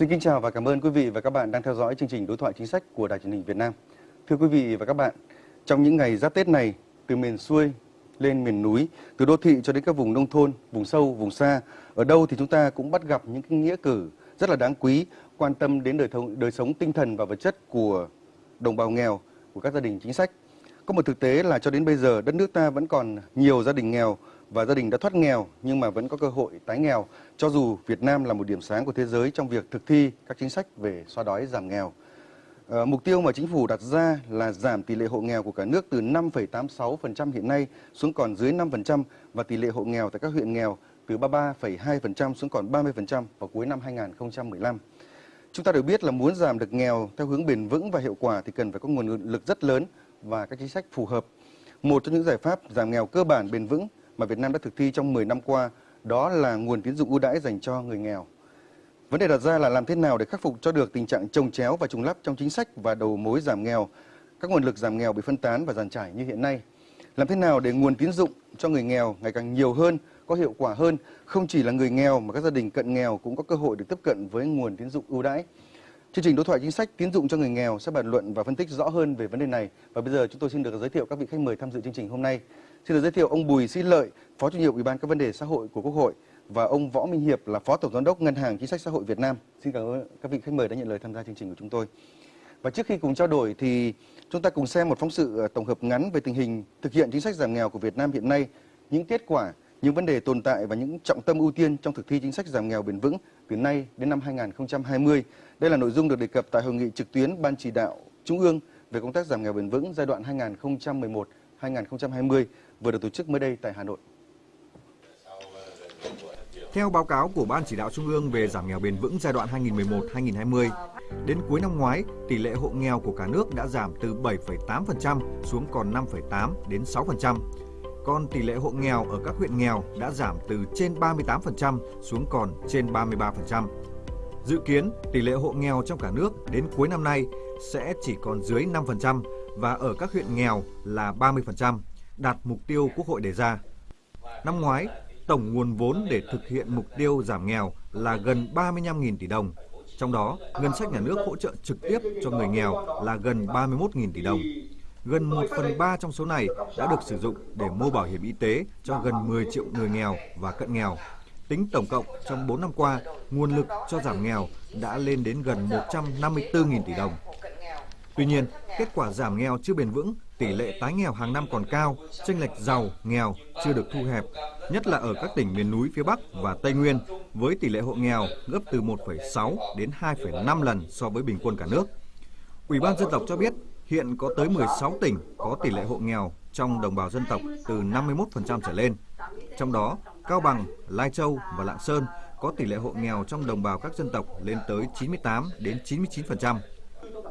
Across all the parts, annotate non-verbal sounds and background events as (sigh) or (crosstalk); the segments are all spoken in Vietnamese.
Xin kính chào và cảm ơn quý vị và các bạn đang theo dõi chương trình đối thoại chính sách của Đài truyền hình Việt Nam. Thưa quý vị và các bạn, trong những ngày giáp Tết này, từ miền xuôi lên miền núi, từ đô thị cho đến các vùng nông thôn, vùng sâu, vùng xa, ở đâu thì chúng ta cũng bắt gặp những cái nghĩa cử rất là đáng quý, quan tâm đến đời, thông, đời sống tinh thần và vật chất của đồng bào nghèo, của các gia đình chính sách. Có một thực tế là cho đến bây giờ đất nước ta vẫn còn nhiều gia đình nghèo và gia đình đã thoát nghèo nhưng mà vẫn có cơ hội tái nghèo cho dù Việt Nam là một điểm sáng của thế giới trong việc thực thi các chính sách về xóa đói giảm nghèo. À, mục tiêu mà chính phủ đặt ra là giảm tỷ lệ hộ nghèo của cả nước từ 5,86% hiện nay xuống còn dưới 5% và tỷ lệ hộ nghèo tại các huyện nghèo từ 33,2% xuống còn 30% vào cuối năm 2015. Chúng ta đều biết là muốn giảm được nghèo theo hướng bền vững và hiệu quả thì cần phải có nguồn lực rất lớn và các chính sách phù hợp. Một trong những giải pháp giảm nghèo cơ bản bền vững mà Việt Nam đã thực thi trong 10 năm qua đó là nguồn tín dụng ưu đãi dành cho người nghèo. Vấn đề đặt ra là làm thế nào để khắc phục cho được tình trạng trồng chéo và trùng lắp trong chính sách và đầu mối giảm nghèo, các nguồn lực giảm nghèo bị phân tán và giàn trải như hiện nay. Làm thế nào để nguồn tín dụng cho người nghèo ngày càng nhiều hơn, có hiệu quả hơn, không chỉ là người nghèo mà các gia đình cận nghèo cũng có cơ hội được tiếp cận với nguồn tín dụng ưu đãi. Chương trình đối thoại chính sách tín dụng cho người nghèo sẽ bàn luận và phân tích rõ hơn về vấn đề này. Và bây giờ chúng tôi xin được giới thiệu các vị khách mời tham dự chương trình hôm nay. Xin được giới thiệu ông Bùi Sĩ Lợi, Phó chủ nhiệm Ủy ban các vấn đề xã hội của Quốc hội và ông Võ Minh Hiệp là Phó Tổng giám đốc Ngân hàng Chính sách Xã hội Việt Nam. Xin cảm ơn các vị khách mời đã nhận lời tham gia chương trình của chúng tôi. Và trước khi cùng trao đổi thì chúng ta cùng xem một phóng sự ờ, tổng hợp ngắn về tình hình thực hiện chính sách giảm nghèo của Việt Nam hiện nay, những kết quả, những vấn đề tồn tại và những trọng tâm ưu tiên trong thực thi chính sách giảm nghèo bền vững từ nay đến năm 2020. Đây là nội dung được đề cập tại hội nghị trực tuyến Ban chỉ đạo Trung ương về công tác giảm nghèo bền vững giai đoạn 2011-2020 vừa được tổ chức mới đây tại Hà Nội. Theo báo cáo của Ban chỉ đạo Trung ương về giảm nghèo bền vững giai đoạn 2011-2020, đến cuối năm ngoái, tỷ lệ hộ nghèo của cả nước đã giảm từ 7,8% xuống còn 5,8 đến 6%. Còn tỷ lệ hộ nghèo ở các huyện nghèo đã giảm từ trên 38% xuống còn trên 33%. Dự kiến tỷ lệ hộ nghèo trong cả nước đến cuối năm nay sẽ chỉ còn dưới 5% và ở các huyện nghèo là 30%, đạt mục tiêu Quốc hội đề ra. Năm ngoái, tổng nguồn vốn để thực hiện mục tiêu giảm nghèo là gần 35.000 tỷ đồng. Trong đó, ngân sách nhà nước hỗ trợ trực tiếp cho người nghèo là gần 31.000 tỷ đồng. Gần 1 phần 3 trong số này đã được sử dụng để mua bảo hiểm y tế cho gần 10 triệu người nghèo và cận nghèo. Tính tổng cộng trong 4 năm qua, nguồn lực cho giảm nghèo đã lên đến gần 154.000 tỷ đồng. Tuy nhiên, kết quả giảm nghèo chưa bền vững, tỷ lệ tái nghèo hàng năm còn cao, chênh lệch giàu, nghèo chưa được thu hẹp, nhất là ở các tỉnh miền núi phía Bắc và Tây Nguyên, với tỷ lệ hộ nghèo gấp từ 1,6 đến 2,5 lần so với bình quân cả nước. Ủy ban dân tộc cho biết hiện có tới 16 tỉnh có tỷ lệ hộ nghèo trong đồng bào dân tộc từ 51% trở lên. Trong đó, Cao Bằng, Lai Châu và Lạng Sơn có tỷ lệ hộ nghèo trong đồng bào các dân tộc lên tới 98 đến 99%.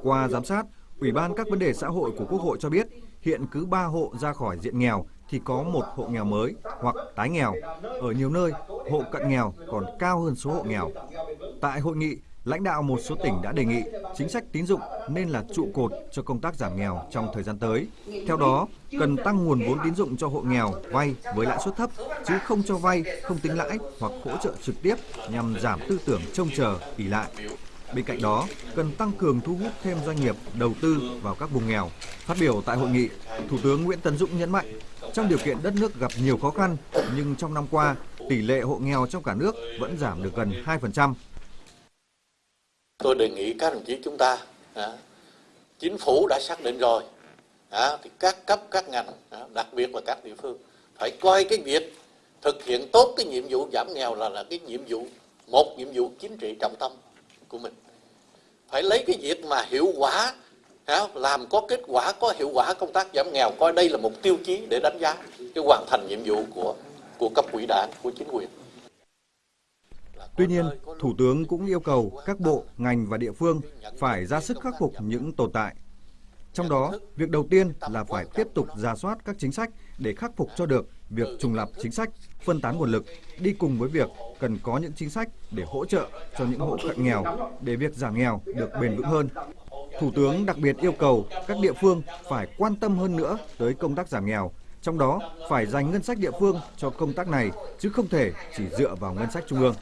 Qua giám sát, Ủy ban các vấn đề xã hội của Quốc hội cho biết hiện cứ 3 hộ ra khỏi diện nghèo thì có một hộ nghèo mới hoặc tái nghèo. Ở nhiều nơi, hộ cận nghèo còn cao hơn số hộ nghèo. Tại hội nghị, lãnh đạo một số tỉnh đã đề nghị chính sách tín dụng nên là trụ cột cho công tác giảm nghèo trong thời gian tới. Theo đó, cần tăng nguồn vốn tín dụng cho hộ nghèo vay với lãi suất thấp chứ không cho vay không tính lãi hoặc hỗ trợ trực tiếp nhằm giảm tư tưởng trông chờ ỷ lại. Bên cạnh đó, cần tăng cường thu hút thêm doanh nghiệp đầu tư vào các vùng nghèo. Phát biểu tại hội nghị, Thủ tướng Nguyễn Tấn Dũng nhấn mạnh, trong điều kiện đất nước gặp nhiều khó khăn, nhưng trong năm qua, tỷ lệ hộ nghèo trong cả nước vẫn giảm được gần 2%. Tôi đề nghị các đồng chí chúng ta, à, chính phủ đã xác định rồi, à, thì các cấp, các ngành, à, đặc biệt là các địa phương, phải coi cái việc thực hiện tốt cái nhiệm vụ giảm nghèo là là cái nhiệm vụ một nhiệm vụ chính trị trọng tâm của mình phải lấy cái việc mà hiệu quả làm có kết quả có hiệu quả công tác giảm nghèo coi đây là một tiêu chí để đánh giá cái hoàn thành nhiệm vụ của của cấp ủy đảng của chính quyền Tuy nhiên, Thủ tướng cũng yêu cầu các bộ, ngành và địa phương phải ra sức khắc phục những tồn tại. Trong đó, việc đầu tiên là phải tiếp tục ra soát các chính sách để khắc phục cho được việc trùng lập chính sách, phân tán nguồn lực đi cùng với việc cần có những chính sách để hỗ trợ cho những hộ cận nghèo để việc giảm nghèo được bền vững hơn. Thủ tướng đặc biệt yêu cầu các địa phương phải quan tâm hơn nữa tới công tác giảm nghèo, trong đó phải dành ngân sách địa phương cho công tác này chứ không thể chỉ dựa vào ngân sách trung ương.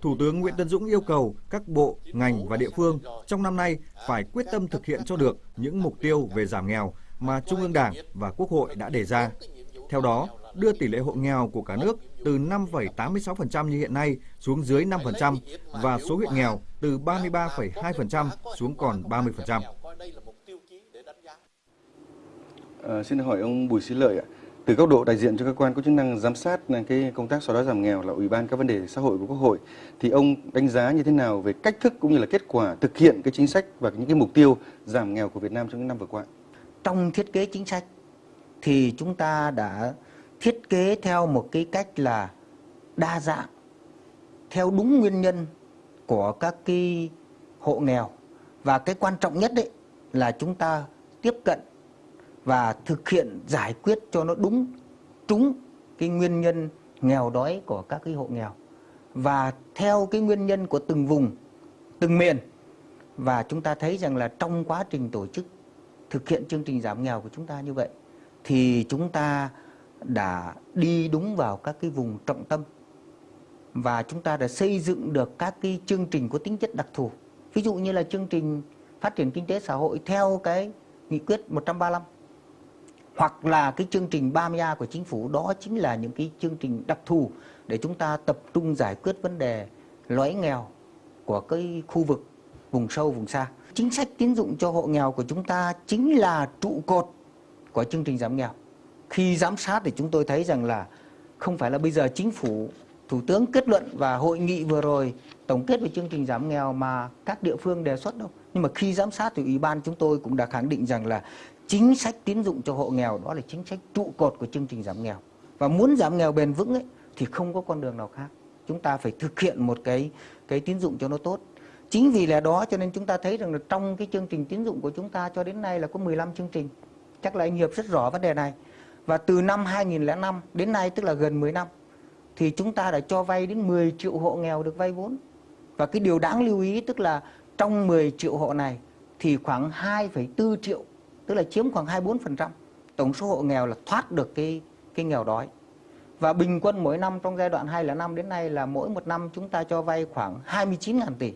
Thủ tướng Nguyễn Tân Dũng yêu cầu các bộ, ngành và địa phương trong năm nay phải quyết tâm thực hiện cho được những mục tiêu về giảm nghèo mà Trung ương Đảng và Quốc hội đã đề ra. Theo đó, đưa tỷ lệ hộ nghèo của cả nước từ 5,86% như hiện nay xuống dưới 5% và số huyện nghèo từ 33,2% xuống còn 30%. À, xin hỏi ông Bùi Sĩ Lợi ạ. Từ góc độ đại diện cho cơ quan có chức năng giám sát cái công tác xóa đói giảm nghèo là Ủy ban các vấn đề xã hội của Quốc hội thì ông đánh giá như thế nào về cách thức cũng như là kết quả thực hiện cái chính sách và những cái mục tiêu giảm nghèo của Việt Nam trong những năm vừa qua? Trong thiết kế chính sách thì chúng ta đã thiết kế theo một cái cách là đa dạng, theo đúng nguyên nhân của các cái hộ nghèo. Và cái quan trọng nhất đấy là chúng ta tiếp cận và thực hiện giải quyết cho nó đúng, trúng cái nguyên nhân nghèo đói của các cái hộ nghèo. Và theo cái nguyên nhân của từng vùng, từng miền. Và chúng ta thấy rằng là trong quá trình tổ chức thực hiện chương trình giảm nghèo của chúng ta như vậy, thì chúng ta đã đi đúng vào các cái vùng trọng tâm và chúng ta đã xây dựng được các cái chương trình có tính chất đặc thù. Ví dụ như là chương trình phát triển kinh tế xã hội theo cái nghị quyết 135 hoặc là cái chương trình 30A của chính phủ đó chính là những cái chương trình đặc thù để chúng ta tập trung giải quyết vấn đề lõi nghèo của cái khu vực vùng sâu, vùng xa. Chính sách tín dụng cho hộ nghèo của chúng ta chính là trụ cột của chương trình giảm nghèo. Khi giám sát thì chúng tôi thấy rằng là không phải là bây giờ chính phủ, thủ tướng kết luận và hội nghị vừa rồi tổng kết về chương trình giảm nghèo mà các địa phương đề xuất đâu. Nhưng mà khi giám sát thì ủy ban chúng tôi cũng đã khẳng định rằng là chính sách tín dụng cho hộ nghèo đó là chính sách trụ cột của chương trình giảm nghèo. Và muốn giảm nghèo bền vững ấy thì không có con đường nào khác. Chúng ta phải thực hiện một cái cái tín dụng cho nó tốt. Chính vì là đó cho nên chúng ta thấy rằng là trong cái chương trình tín dụng của chúng ta cho đến nay là có 15 chương trình. Chắc là anh Hiệp rất rõ vấn đề này. Và từ năm 2005 đến nay tức là gần 10 năm thì chúng ta đã cho vay đến 10 triệu hộ nghèo được vay vốn. Và cái điều đáng lưu ý tức là trong 10 triệu hộ này thì khoảng 2,4 triệu tức là chiếm khoảng 24% tổng số hộ nghèo là thoát được cái cái nghèo đói. Và bình quân mỗi năm trong giai đoạn 2005 đến nay là mỗi một năm chúng ta cho vay khoảng 29.000 tỷ.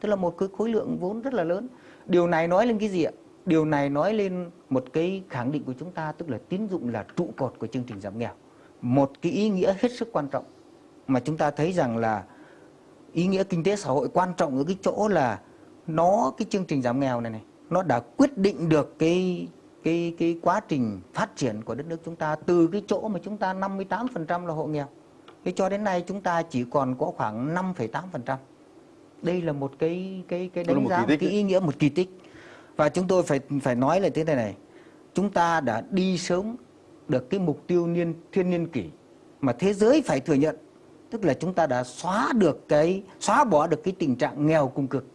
Tức là một cái khối lượng vốn rất là lớn. Điều này nói lên cái gì ạ? Điều này nói lên một cái khẳng định của chúng ta tức là tín dụng là trụ cột của chương trình giảm nghèo. Một cái ý nghĩa hết sức quan trọng mà chúng ta thấy rằng là ý nghĩa kinh tế xã hội quan trọng ở cái chỗ là nó cái chương trình giảm nghèo này này nó đã quyết định được cái cái cái quá trình phát triển của đất nước chúng ta từ cái chỗ mà chúng ta 58% là hộ nghèo. Thế cho đến nay chúng ta chỉ còn có khoảng 5,8%. Đây là một cái cái cái đánh giá một cái ý nghĩa một kỳ tích. Và chúng tôi phải phải nói là thế này này. Chúng ta đã đi sớm được cái mục tiêu niên, thiên niên kỷ mà thế giới phải thừa nhận tức là chúng ta đã xóa được cái, xóa bỏ được cái tình trạng nghèo cùng cực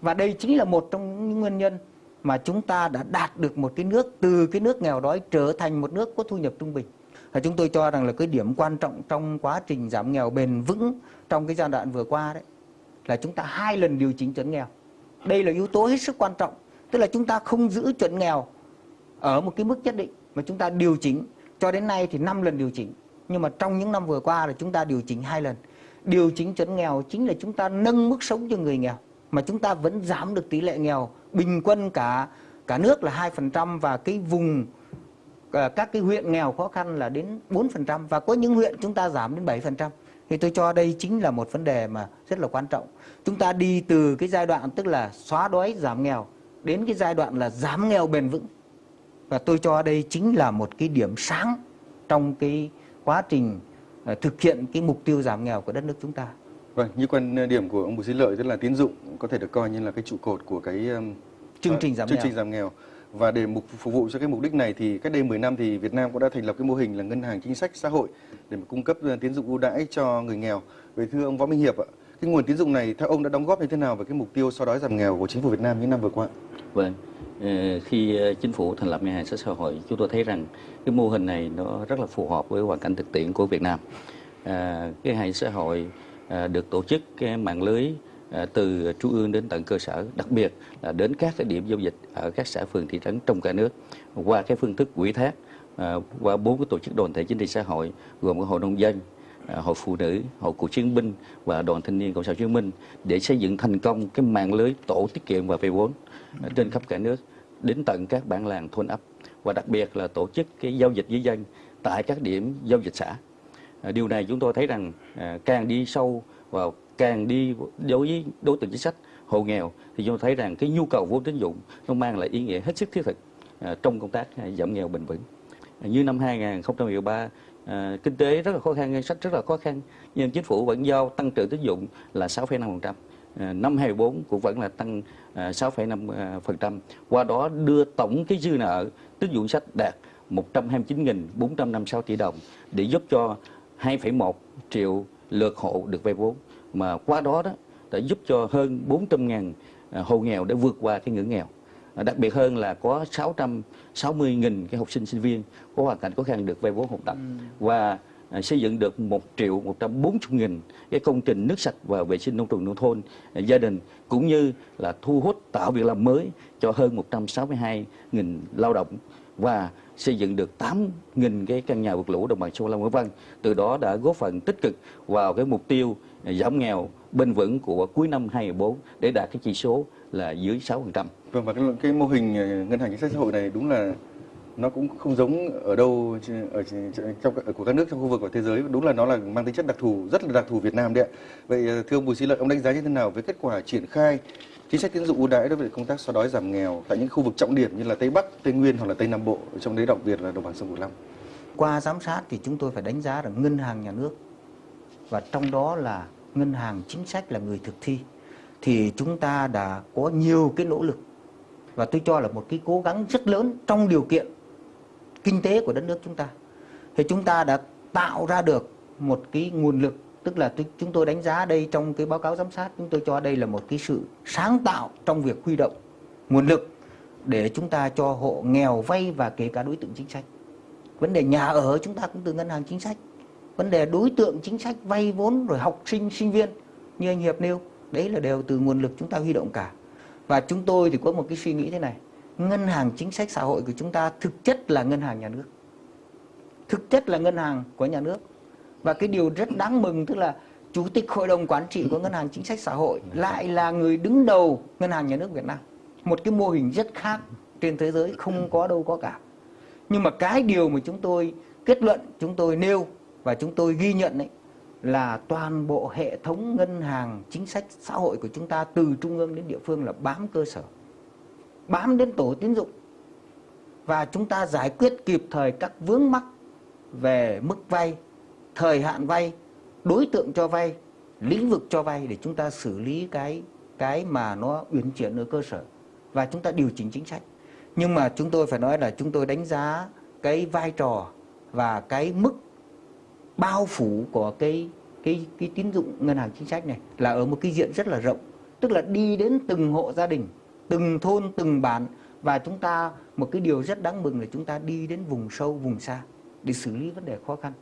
và đây chính là một trong những nguyên nhân mà chúng ta đã đạt được một cái nước, từ cái nước nghèo đói trở thành một nước có thu nhập trung bình. Và chúng tôi cho rằng là cái điểm quan trọng trong quá trình giảm nghèo bền vững trong cái giai đoạn vừa qua đấy là chúng ta hai lần điều chỉnh chuẩn nghèo. Đây là yếu tố hết sức quan trọng. Tức là chúng ta không giữ chuẩn nghèo ở một cái mức nhất định mà chúng ta điều chỉnh cho đến nay thì 5 lần điều chỉnh. Nhưng mà trong những năm vừa qua là chúng ta điều chỉnh hai lần. Điều chỉnh chuẩn nghèo chính là chúng ta nâng mức sống cho người nghèo mà chúng ta vẫn giảm được tỷ lệ nghèo bình quân cả cả nước là 2% và cái vùng ờ, các cái huyện nghèo khó khăn là đến 4% và có những huyện chúng ta giảm đến 7%. Thì tôi cho đây chính là một vấn đề mà rất là quan trọng. Chúng ta đi từ cái giai đoạn tức là xóa đói giảm nghèo đến cái giai đoạn là giảm nghèo bền vững. Và tôi cho đây chính là một cái điểm sáng trong cái quá trình ờ, thực hiện cái mục tiêu giảm nghèo của đất nước chúng ta. Vâng, như quan điểm của ông Bùi Sĩ Lợi tức là tín dụng có thể được coi như là cái trụ cột của cái chương trình giảm chương nghèo. trình giảm nghèo. Và để mục phục vụ cho cái mục đích này thì cách đây 10 năm thì Việt Nam cũng đã thành lập cái mô hình là ngân hàng chính sách xã hội để mà cung cấp tín dụng ưu đãi cho người nghèo. Vậy thưa ông Võ Minh Hiệp ạ, cái nguồn tín dụng này theo ông đã đóng góp như thế nào về cái mục tiêu xóa đói giảm nghèo của chính phủ Việt Nam những năm vừa qua? Vâng, ờ, khi ờ, chính phủ thành lập ngân hàng xã hội, chúng tôi thấy rằng cái mô hình này nó rất là phù hợp với hoàn cảnh thực tiễn của Việt Nam. À, cái hệ hàng xã hội À, được tổ chức cái mạng lưới à, từ trung ương đến tận cơ sở, đặc biệt là đến các cái điểm giao dịch ở các xã phường thị trấn trong cả nước qua cái phương thức quỹ thác à, qua bốn cái tổ chức đoàn thể chính trị xã hội gồm có hội nông dân, À, hội phụ nữ, hội cựu chiến binh và đoàn thanh niên cộng sản Hồ Chí Minh để xây dựng thành công cái mạng lưới tổ tiết kiệm và vay vốn à, trên khắp cả nước đến tận các bản làng thôn ấp và đặc biệt là tổ chức cái giao dịch với dân tại các điểm giao dịch xã. À, điều này chúng tôi thấy rằng càng đi sâu vào càng đi đối với đối tượng chính sách hộ nghèo thì chúng tôi thấy rằng cái nhu cầu vốn tín dụng nó mang lại ý nghĩa hết sức thiết thực trong công tác giảm nghèo bền vững. Như năm 2013 à, kinh tế rất là khó khăn, ngân sách rất là khó khăn nhưng chính phủ vẫn giao tăng trưởng tín dụng là 6,5%. À, năm 24 ờ, cũng vẫn là tăng ờ, à, 6,5%. Qua đó đưa tổng cái dư nợ tín dụng sách đạt 129.456 tỷ đồng để giúp cho 2,1 triệu lượt hộ được vay vốn mà qua đó đó đã giúp cho hơn 400.000 hộ nghèo để vượt qua cái ngưỡng nghèo. À, Đặc biệt hơn là có 660.000 cái học sinh sinh viên có hoàn cảnh khó khăn được vay vốn học tập. Và à, xây dựng được 1 triệu 140 nghìn cái công trình nước sạch và vệ sinh nông trường nông thôn à, gia đình cũng như là thu hút tạo việc làm mới cho hơn 162 nghìn lao động và xây dựng được 8 nghìn cái căn nhà vượt lũ đồng bằng sông Long vân từ đó đã góp phần tích cực vào cái mục tiêu giảm nghèo bền vững của cuối năm 2014 để đạt cái chỉ số là dưới 6%. Vâng và cái, cái mô hình ờ, ngân hàng chính sách xã hội này đúng là nó cũng không giống ở đâu ở trong ở của các nước trong khu vực và thế giới đúng là nó là mang tính chất đặc thù rất là đặc thù Việt Nam đấy ạ. Vậy ờ, thưa ông Bùi Sĩ Lợi ông đánh giá như thế nào với kết quả triển khai chính sách tín dụng ưu đãi đối với công tác xóa đói giảm nghèo tại những khu vực trọng điểm như là Tây Bắc, Tây Nguyên hoặc là Tây Nam Bộ trong đấy đặc biệt là đồng bằng sông Cửu Long. Qua giám sát thì chúng tôi phải đánh giá rằng ngân hàng nhà nước và trong đó là ngân hàng chính sách là người thực thi thì chúng ta đã có nhiều cái nỗ lực. Và tôi cho là một cái cố gắng rất lớn trong điều kiện kinh tế của đất nước chúng ta. Thì chúng ta đã tạo ra được một cái nguồn lực tức là tôi, chúng tôi đánh giá đây trong cái báo cáo giám sát chúng tôi cho đây là một cái sự sáng tạo trong việc huy động nguồn lực để chúng ta cho hộ nghèo vay và kể cả đối tượng chính sách. Vấn đề nhà ở chúng ta cũng từ ngân hàng chính sách. Vấn đề đối tượng chính sách vay vốn rồi học sinh sinh viên như anh hiệp nêu đấy là đều từ nguồn lực chúng ta huy động cả. Và chúng tôi thì có một cái suy nghĩ thế này. Ngân hàng chính sách xã hội của chúng ta thực chất là ngân hàng nhà nước. Thực chất là ngân hàng của nhà nước. Và cái điều rất đáng mừng tức là chủ tịch hội đồng quản trị của ngân hàng chính sách xã hội lại là người đứng đầu ngân hàng nhà nước Việt Nam. Một cái mô hình rất khác trên thế giới, không có đâu có cả. Nhưng mà cái điều mà chúng tôi kết luận, chúng tôi nêu và chúng tôi ghi nhận ấy là toàn bộ hệ thống ngân hàng, chính sách xã hội của chúng ta từ trung ương đến địa phương là bám cơ sở, bám đến tổ tín dụng. Và chúng ta giải quyết kịp thời các vướng mắc về mức vay, thời hạn vay, đối tượng cho vay, lĩnh vực cho vay để chúng ta xử lý cái cái mà nó uyển chuyển ở cơ sở. Và chúng ta điều chỉnh chính sách. Nhưng mà chúng tôi phải nói là chúng tôi đánh giá cái vai trò và cái mức bao phủ của cái cái cái tín dụng ngân hàng chính sách này là ở một cái diện rất là rộng. Tức là đi đến từng hộ gia đình, từng thôn, từng bản và chúng ta, một cái điều rất đáng mừng là chúng ta đi đến vùng sâu, vùng xa để xử lý vấn đề khó khăn.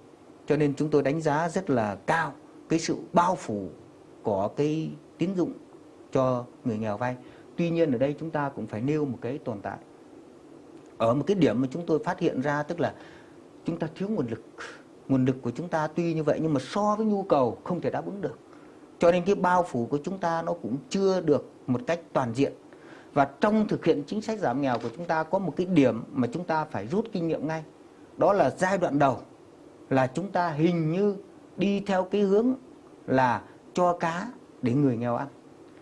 Cho nên chúng tôi đánh giá rất là cao cái sự bao phủ của cái tín dụng cho người nghèo vay. Tuy nhiên ở đây chúng ta cũng phải nêu một cái tồn tại. Ở một cái điểm mà chúng tôi phát hiện ra, tức là chúng ta thiếu nguồn lực nguồn lực của chúng ta tuy như vậy nhưng mà so với nhu cầu không thể đáp ứng được. Cho nên cái bao phủ của chúng ta nó cũng chưa được một cách toàn diện. Và trong thực hiện chính sách giảm nghèo của chúng ta có một cái điểm mà chúng ta phải rút kinh nghiệm ngay. Đó là giai đoạn đầu là chúng ta hình như đi theo cái hướng là cho cá để người nghèo ăn.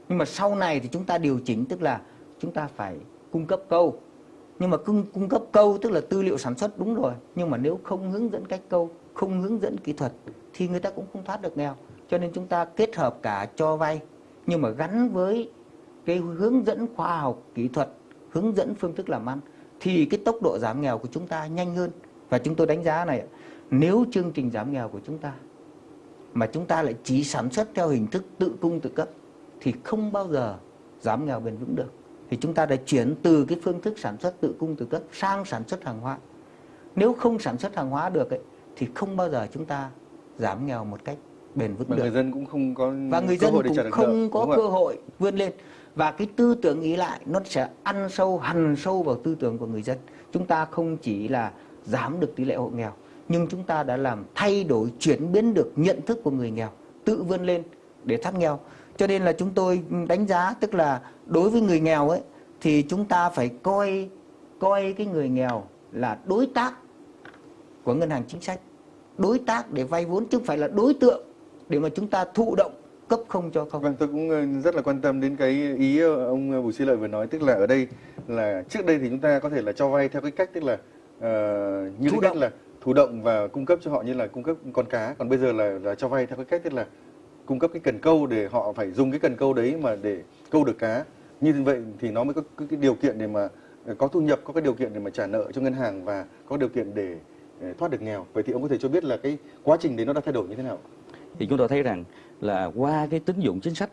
Nhưng mà sau này thì chúng ta điều chỉnh tức là chúng ta phải cung cấp câu. Nhưng mà cung, cung cấp câu tức là tư liệu sản xuất đúng rồi. Nhưng mà nếu không hướng dẫn cách câu không hướng dẫn kỹ thuật thì người ta cũng không thoát được nghèo. Cho nên chúng ta kết hợp cả cho vay nhưng mà gắn với cái hướng dẫn khoa học kỹ thuật hướng dẫn phương thức làm ăn thì cái tốc độ giảm nghèo của chúng ta nhanh hơn. Và chúng tôi đánh giá này nếu chương trình giảm nghèo của chúng ta mà chúng ta lại chỉ sản xuất theo hình thức tự cung tự cấp thì không bao giờ giảm nghèo bền vững được. Thì chúng ta đã chuyển từ cái phương thức sản xuất tự cung tự cấp sang sản xuất hàng hóa. Nếu không sản xuất hàng hóa được ấy, thì không bao giờ chúng ta giảm nghèo một cách bền vững được. người dân cũng không có và người dân cũng được không nợ, có cơ ạ? hội vươn lên. Và cái tư tưởng ý lại nó sẽ ăn sâu hằn sâu vào tư tưởng của người dân. Chúng ta không chỉ là giảm được tỷ lệ hộ nghèo nhưng chúng ta đã làm thay đổi chuyển biến được nhận thức của người nghèo tự vươn lên để thoát nghèo. Cho nên là chúng tôi đánh giá tức là đối với người nghèo ấy thì chúng ta phải coi coi cái người nghèo là đối tác của ngân hàng chính sách đối tác để vay vốn chứ không phải là đối tượng để mà chúng ta thụ động cấp không cho không. Vâng, tôi cũng ờ, rất là quan tâm đến cái ý ờ, ông Bùi Sĩ Lợi vừa nói tức là ở đây là trước đây thì chúng ta có thể là cho vay theo cái cách tức là ờ, như cách là thụ động và cung cấp cho họ như là cung cấp con cá còn bây giờ là, là cho vay theo cái cách tức là cung cấp cái cần câu để họ phải dùng cái cần câu đấy mà để câu được cá. Như vậy thì nó mới có cái, điều kiện để mà ờ, có thu nhập có cái điều kiện để mà trả nợ cho ngân hàng và có điều kiện để ờ, Ờ, thoát được nghèo. Vậy thì ông có thể cho biết là cái quá trình đấy nó đã thay đổi như thế nào? Thì chúng tôi thấy rằng là qua cái tín dụng chính sách,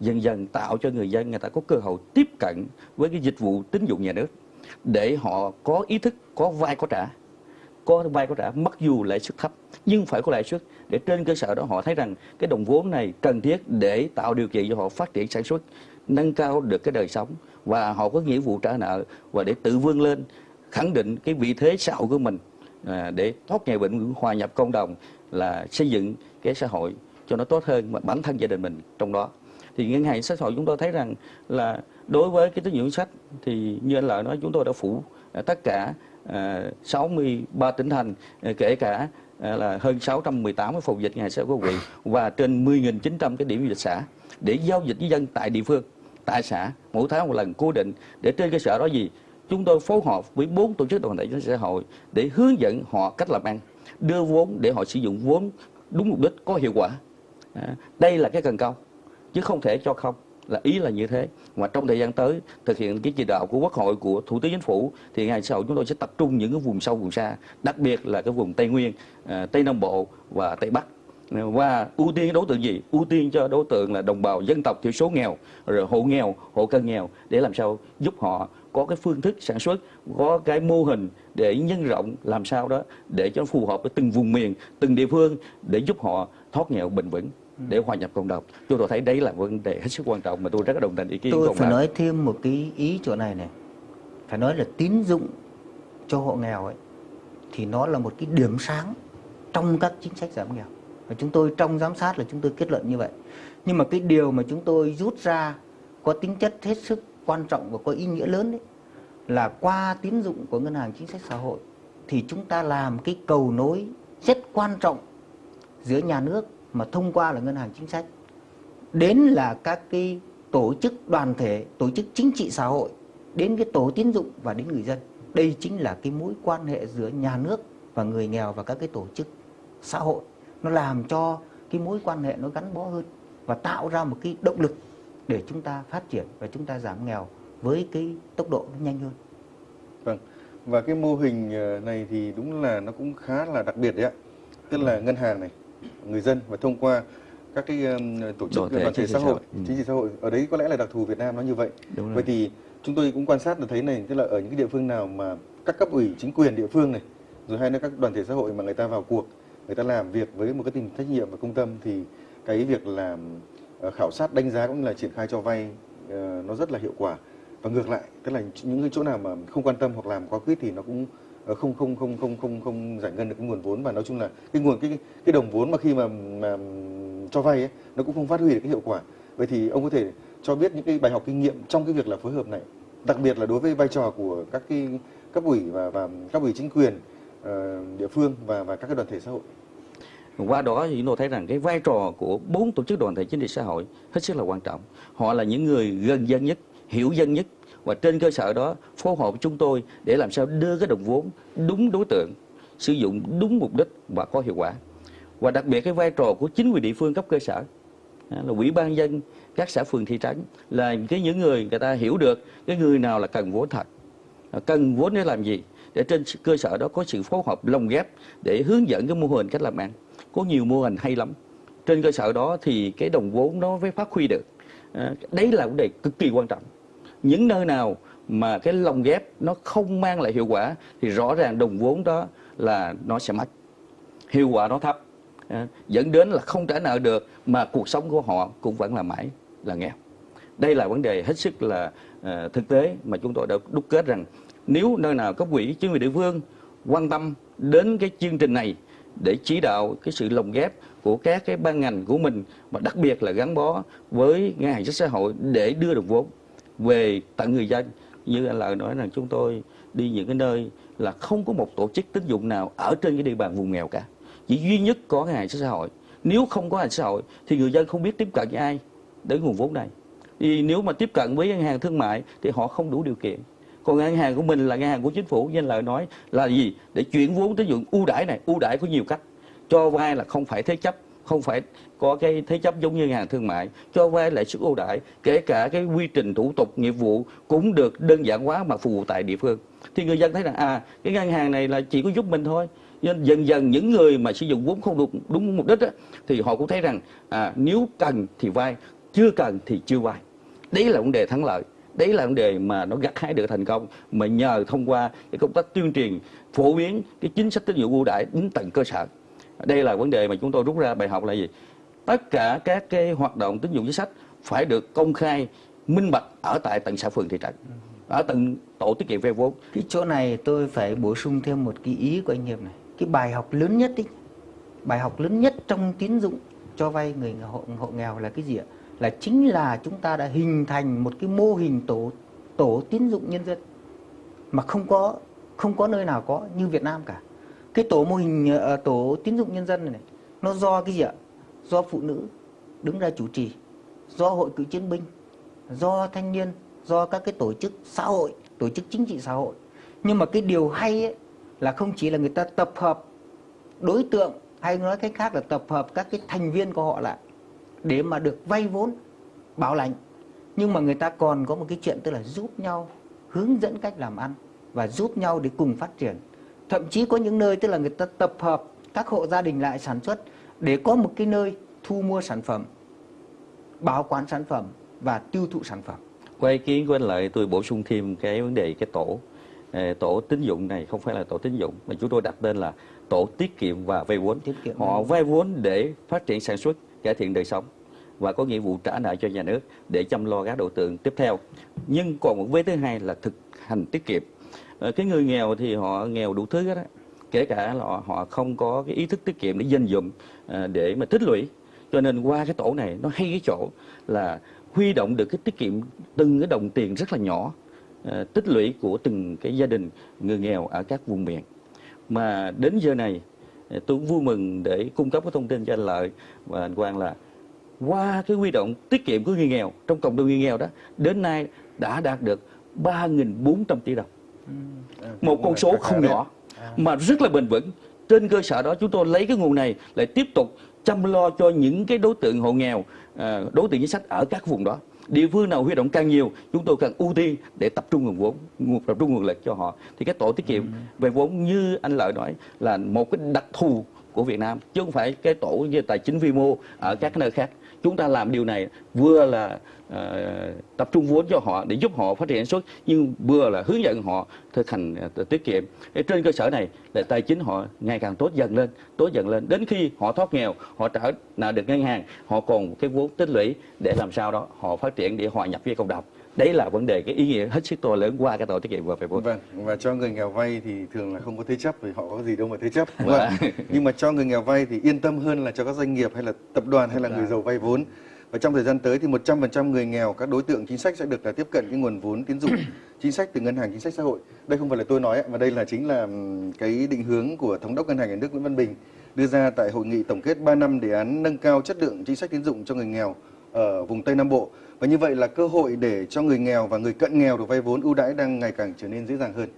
dần dần tạo cho người dân, người ta có cơ hội tiếp cận với cái dịch vụ tín dụng nhà nước để họ có ý thức, có vay có trả, có vay có trả mặc dù lãi suất thấp, nhưng phải có lãi suất để trên cơ sở đó họ thấy rằng cái đồng vốn này cần thiết để tạo điều kiện cho họ phát triển sản xuất, nâng cao được cái đời sống và họ có nghĩa vụ trả nợ và để tự vươn lên khẳng định cái vị thế xã hội của mình. À, để thoát nghèo bệnh hòa nhập cộng đồng là xây dựng cái xã hội cho nó tốt hơn mà bản thân gia đình mình trong đó. Thì ngân hàng xã hội chúng tôi thấy rằng là đối với cái tín dụng sách thì như anh lợi nói, chúng tôi đã phủ à, tất cả à, 63 tỉnh thành kể cả là hơn 618 cái phòng dịch ngày xã của huyện và trên 10.900 cái điểm dịch xã để giao dịch với dân tại địa phương, tại xã mỗi tháng một lần cố định để trên cơ sở đó gì chúng tôi phối hợp với bốn tổ chức đoàn thể chính xã hội để hướng dẫn họ cách làm ăn đưa vốn để họ sử dụng vốn đúng mục đích có hiệu quả. À, đây là cái cần câu chứ không thể cho không là ý là như thế. Mà trong thời gian tới thực hiện cái chỉ đạo của quốc hội của thủ tướng chính phủ thì ngày sau chúng tôi sẽ tập trung những cái vùng sâu vùng xa đặc biệt là cái vùng tây nguyên à, tây nam bộ và tây bắc. Và ưu tiên đối tượng gì? Ưu tiên cho đối tượng là đồng bào dân tộc thiểu số nghèo rồi hộ nghèo hộ cận nghèo để làm sao giúp họ có cái phương thức sản xuất có cái mô hình để nhân rộng làm sao đó để cho nó phù hợp với từng vùng miền từng địa phương để giúp họ thoát nghèo bền vững để hòa nhập cộng đồng. Chúng tôi thấy đấy là vấn đề hết sức quan trọng mà tôi rất là đồng tình ý kiến của tôi phải nói thêm một cái ý chỗ này này. Phải nói là tín dụng cho hộ nghèo ấy thì nó là một cái điểm sáng trong các chính sách giảm nghèo. Và chúng tôi trong giám sát là chúng tôi kết luận như vậy. Nhưng mà cái điều mà chúng tôi rút ra có tính chất hết sức quan trọng và có ý nghĩa lớn đấy, là qua tín dụng của ngân hàng chính sách xã hội thì chúng ta làm cái cầu nối rất quan trọng giữa nhà nước mà thông qua là ngân hàng chính sách. Đến là các cái tổ chức đoàn thể, tổ chức chính trị xã hội, đến cái tổ tín dụng và đến người dân. Đây chính là cái mối quan hệ giữa nhà nước và người nghèo và các cái tổ chức xã hội. Nó làm cho cái mối quan hệ nó gắn bó hơn và tạo ra một cái động lực để chúng ta phát triển và chúng ta giảm nghèo với cái tốc độ nhanh hơn Vâng. Và cái mô hình ờ, này thì đúng là nó cũng khá là đặc biệt đấy ạ. Tức là ngân hàng này, người dân và thông qua các cái tổ chức Đoàn thể xã hội. Ừ. chính trị xã hội ở đấy có lẽ là đặc thù Việt Nam nó như vậy. Đúng rồi. Vậy thì chúng tôi cũng quan sát được thấy này, tức là ở những cái địa phương nào mà các cấp ủy chính quyền địa phương này, rồi hay là các đoàn thể xã hội mà người ta vào cuộc, người ta làm việc với một cái tình trách nhiệm và công tâm thì cái việc làm Ờ, khảo sát đánh giá cũng như là triển khai cho vay ờ, nó rất là hiệu quả. Và ngược lại tức là những cái chỗ nào mà không quan tâm hoặc làm quá quýt thì nó cũng ờ, không không không không không không giải ngân được cái nguồn vốn. Và nói chung là cái nguồn cái cái đồng vốn mà khi mà mà cho vay ấy nó cũng không phát huy được cái hiệu quả. Vậy thì ông có thể cho biết những cái bài học kinh nghiệm trong cái việc là phối hợp này đặc biệt là đối với vai trò của các cái cấp ủy và và cấp ủy chính quyền uh, địa phương và và các cái đoàn thể xã hội? Qua đó thì chúng tôi thấy rằng cái vai trò của bốn tổ chức đoàn thể chính trị xã hội hết sức là quan trọng. Họ là những người gần dân nhất, hiểu dân nhất và trên cơ sở đó phối hợp với chúng tôi để làm sao đưa cái đồng vốn đúng đối tượng, sử dụng đúng mục đích và có hiệu quả. Và đặc biệt cái vai trò của chính quyền địa phương cấp cơ sở à, là ủy ban dân các xã phường thị trấn là cái những người người ta hiểu được cái người nào là cần vốn thật à, cần vốn để làm gì để trên cơ sở đó có sự phối hợp lồng ghép để hướng dẫn cái mô hình cách làm ăn có nhiều mô hình hay lắm. Trên cơ sở đó thì cái đồng vốn nó mới phát huy được. À, đấy là vấn đề cực kỳ quan trọng. Những nơi nào mà cái lồng ghép nó không mang lại hiệu quả thì rõ ràng đồng vốn đó là nó sẽ mất. Hiệu quả nó thấp. À, dẫn đến là không trả nợ được mà cuộc sống của họ cũng vẫn là mãi là nghèo. Đây là vấn đề hết sức là à, thực tế mà chúng tôi đã đúc kết rằng nếu nơi nào cấp quỹ chính quyền địa phương quan tâm đến cái chương trình này để chỉ đạo cái sự lồng ghép của các cái ban ngành của mình, mà đặc biệt là gắn bó với ngân hàng chính sách xã hội để đưa được vốn về tận người dân. Như anh lợi nói rằng chúng tôi đi những cái nơi là không có một tổ chức tín dụng nào ở trên cái địa bàn vùng nghèo cả. Chỉ duy nhất có ngân hàng chính sách xã hội. Nếu không có ngân hàng xã hội thì người dân không biết tiếp cận với ai đến nguồn vốn này. Thì nếu mà tiếp cận với ngân hàng thương mại thì họ không đủ điều kiện còn ngân hàng của mình là ngân hàng của chính phủ như anh nói là gì? Để chuyển vốn tín dụng ưu đãi này ưu đãi có nhiều cách. Cho vay là không phải thế chấp không phải có cái thế chấp giống như ngân hàng thương mại. Cho vay lãi suất ưu đãi kể cả cái quy trình thủ tục nghiệp vụ cũng được đơn giản hóa mà phục vụ tại địa phương. Thì người dân thấy rằng à cái ngân hàng này là chỉ có giúp mình thôi. Nên dần dần những người mà sử dụng vốn không được đúng mục đích á, thì họ cũng thấy rằng à, nếu cần thì vay chưa cần thì chưa vay. Đấy là vấn đề thắng lợi đấy là vấn đề mà nó gặt hái được thành công. Mà nhờ thông qua cái công tác tuyên truyền phổ biến cái chính sách tín dụng ưu đãi đến tận cơ sở. Đây là vấn đề mà chúng tôi rút ra bài học là gì? Tất cả các cái hoạt động tín dụng chính sách phải được công khai minh bạch ở tại tận xã phường thị trấn ở tận tổ tiết kiệm vay vốn. Cái chỗ này tôi phải bổ sung thêm một cái ý của anh Hiệp này. Cái bài học lớn nhất ý, bài học lớn nhất trong tín dụng cho vay người hộ, hộ nghèo là cái gì ạ? Là chính là chúng ta đã hình thành một cái mô hình tổ tổ tín dụng nhân dân. Mà không có không có nơi nào có như Việt Nam cả. Cái tổ mô hình ờ, tổ tín dụng nhân dân này, này nó do cái gì ạ? Do phụ nữ đứng ra chủ trì do hội cựu chiến binh do thanh niên do các cái tổ chức xã hội tổ chức chính trị xã hội. Nhưng mà cái điều hay ấy, là không chỉ là người ta tập hợp đối tượng hay nói cách khác là tập hợp các cái thành viên của họ lại để mà được vay vốn bảo lãnh. Nhưng mà người ta còn có một cái chuyện tức là giúp nhau hướng dẫn cách làm ăn và giúp nhau để cùng phát triển. Thậm chí có những nơi tức là người ta tập hợp các hộ gia đình lại sản xuất để có một cái nơi thu mua sản phẩm bảo quản sản phẩm và tiêu thụ sản phẩm. Qua ý kiến của anh lợi tôi bổ sung thêm cái vấn đề cái tổ Ờ, tổ tín dụng này không phải là tổ tín dụng mà chúng tôi đặt tên là tổ tiết kiệm và vay vốn. Tiết kiệm. Họ vay vốn để phát triển sản xuất cải thiện đời sống và có nghĩa vụ trả nợ cho nhà nước để chăm lo các đối tượng tiếp theo. Nhưng còn một vế thứ hai là thực hành tiết kiệm. Ờ, cái người nghèo thì họ nghèo đủ thứ hết á. Kể cả là họ, không có cái ý thức tiết kiệm để dành dụng, ờ, để mà tích lũy. Cho nên qua cái tổ này nó hay cái chỗ là huy động được cái tiết kiệm từng cái đồng tiền rất là nhỏ ờ, tích lũy của từng cái gia đình người nghèo ở các vùng miền. Mà đến giờ này tôi cũng vui mừng để cung cấp cái thông tin cho anh lợi và anh Quang là qua cái huy động tiết kiệm của người nghèo trong cộng đồng người nghèo đó đến nay đã đạt được 3.400 tỷ đồng. Một con số không nhỏ mà rất là bền vững. Trên cơ sở đó chúng tôi lấy cái nguồn này lại tiếp tục chăm lo cho những cái đối tượng hộ nghèo à, đối tượng chính sách ở các vùng đó. Địa phương nào huy động càng nhiều chúng tôi càng ưu tiên để tập trung nguồn vốn nguồn tập trung nguồn lực cho họ. Thì cái tổ tiết kiệm về vốn như anh lợi nói là một cái đặc thù của Việt Nam chứ không phải cái tổ như tài chính vi mô ở các nơi khác chúng ta làm điều này vừa là uh, tập trung vốn cho họ để giúp họ phát triển sản xuất nhưng vừa là hướng dẫn họ thực hành uh, tiết kiệm. Để trên cơ sở này là tài chính họ ngày càng tốt dần lên tốt dần lên. Đến khi họ thoát nghèo họ trả nợ được ngân hàng họ còn cái vốn tích lũy để làm sao đó họ phát triển để hòa nhập với cộng đồng đấy là vấn đề cái ý nghĩa hết sức to lớn qua cái tổ tiết kiệm và về vốn Vâng, và cho người nghèo vay thì thường là không có thế chấp vì họ có gì đâu mà thế chấp. Ạ? Nhưng mà cho người nghèo vay thì yên tâm hơn là cho các doanh nghiệp hay là tập đoàn hay là người giàu vay vốn. Và trong thời gian tới thì 100% người nghèo, các đối tượng chính sách sẽ được là tiếp cận cái nguồn vốn tín dụng (coughs) chính sách từ ngân hàng chính sách xã hội. Đây không phải là tôi nói mà đây là chính là cái định hướng của thống đốc ngân hàng nhà nước Nguyễn Văn Bình đưa ra tại hội nghị tổng kết 3 năm đề án nâng cao chất lượng chính sách tín dụng cho người nghèo ở vùng Tây Nam Bộ. Và như vậy là cơ hội để cho người nghèo và người cận nghèo được vay vốn ưu đãi đang ngày càng trở nên dễ dàng hơn.